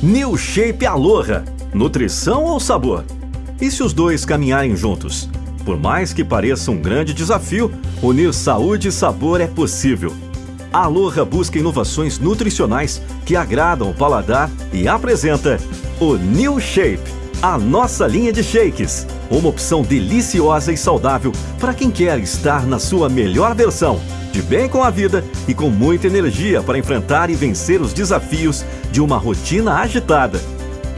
New Shape Aloha. Nutrição ou sabor? E se os dois caminharem juntos? Por mais que pareça um grande desafio, unir saúde e sabor é possível. A Aloha busca inovações nutricionais que agradam o paladar e apresenta o New Shape, a nossa linha de shakes. Uma opção deliciosa e saudável para quem quer estar na sua melhor versão, de bem com a vida e com muita energia para enfrentar e vencer os desafios de uma rotina agitada.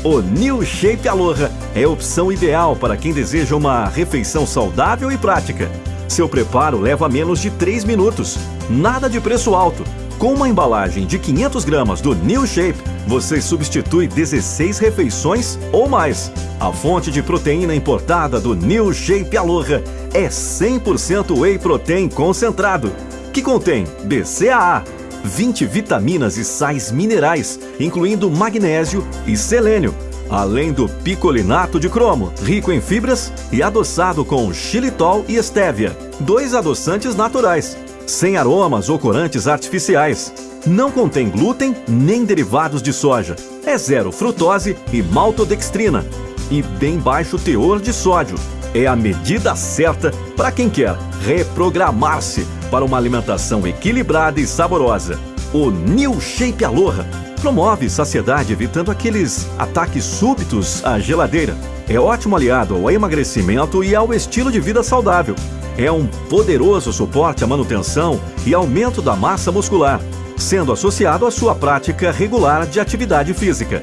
O New Shape Aloha é a opção ideal para quem deseja uma refeição saudável e prática. Seu preparo leva menos de 3 minutos. Nada de preço alto. Com uma embalagem de 500 gramas do New Shape, você substitui 16 refeições ou mais. A fonte de proteína importada do New Shape Aloha é 100% Whey Protein concentrado, que contém BCAA, 20 vitaminas e sais minerais, incluindo magnésio e selênio, além do picolinato de cromo, rico em fibras e adoçado com xilitol e estévia, dois adoçantes naturais, sem aromas ou corantes artificiais. Não contém glúten nem derivados de soja. É zero frutose e maltodextrina. E bem baixo teor de sódio. É a medida certa para quem quer reprogramar-se para uma alimentação equilibrada e saborosa. O New Shape Aloha promove saciedade evitando aqueles ataques súbitos à geladeira. É ótimo aliado ao emagrecimento e ao estilo de vida saudável. É um poderoso suporte à manutenção e aumento da massa muscular, sendo associado à sua prática regular de atividade física.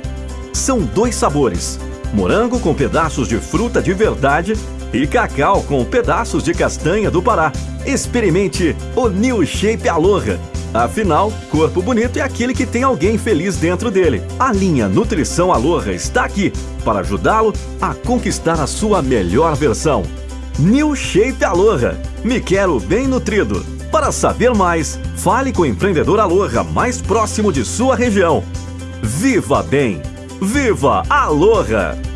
São dois sabores: morango com pedaços de fruta de verdade e cacau com pedaços de castanha do Pará. Experimente o New Shape Aloha. Afinal, corpo bonito é aquele que tem alguém feliz dentro dele. A linha Nutrição Aloha está aqui para ajudá-lo a conquistar a sua melhor versão. New Shape Aloha. Me quero bem nutrido. Para saber mais, fale com o empreendedor Aloha mais próximo de sua região. Viva bem! Viva Aloha!